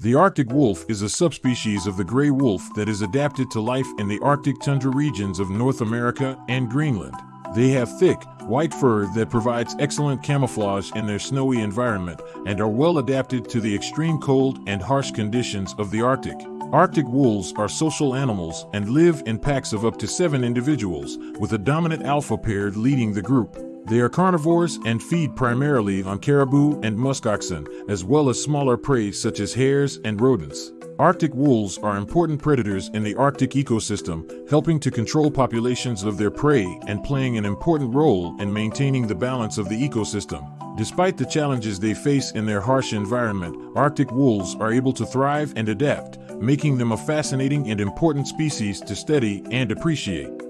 The Arctic wolf is a subspecies of the gray wolf that is adapted to life in the Arctic tundra regions of North America and Greenland. They have thick, white fur that provides excellent camouflage in their snowy environment and are well adapted to the extreme cold and harsh conditions of the Arctic. Arctic wolves are social animals and live in packs of up to seven individuals, with a dominant alpha pair leading the group. They are carnivores and feed primarily on caribou and muskoxen, as well as smaller prey such as hares and rodents. Arctic wolves are important predators in the Arctic ecosystem, helping to control populations of their prey and playing an important role in maintaining the balance of the ecosystem. Despite the challenges they face in their harsh environment, Arctic wolves are able to thrive and adapt, making them a fascinating and important species to study and appreciate.